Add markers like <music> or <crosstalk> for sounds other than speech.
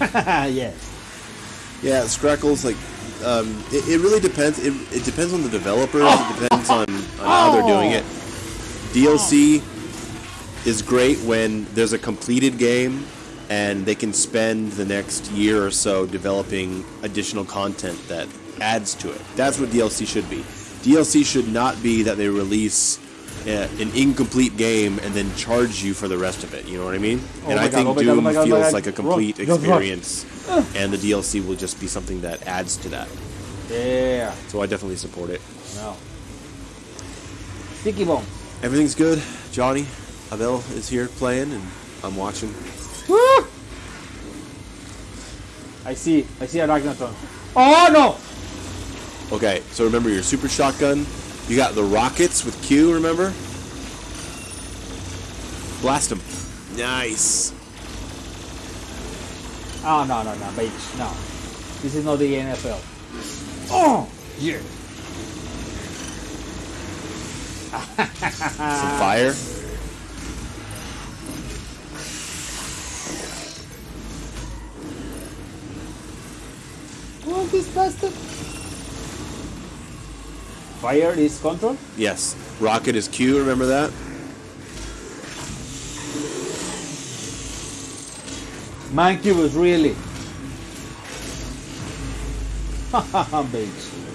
<laughs> yes. Yeah, Scrackles like um, it, it really depends. It, it depends on the developers. It depends on, on how they're doing it. DLC is great when there's a completed game and they can spend the next year or so developing additional content that adds to it. That's what DLC should be. DLC should not be that they release an incomplete game and then charge you for the rest of it. You know what I mean? Oh and I God, think oh my God, oh Doom God, feels like a complete experience, and the DLC will just be something that adds to that. Yeah. So I definitely support it. No. Sticky Bone. Everything's good. Johnny Abel is here playing, and I'm watching. Woo! I see. I see a Ragnaton. Oh no! Okay, so remember your super shotgun. You got the rockets with Q. Remember? Blast them. Nice. Oh no no no, bitch. No. This is not the NFL. Oh yeah. <laughs> Some fire. What this bastard? Fire is control. Yes. Rocket is Q. Remember that? Mancubus, really? <laughs> Haha, bitch.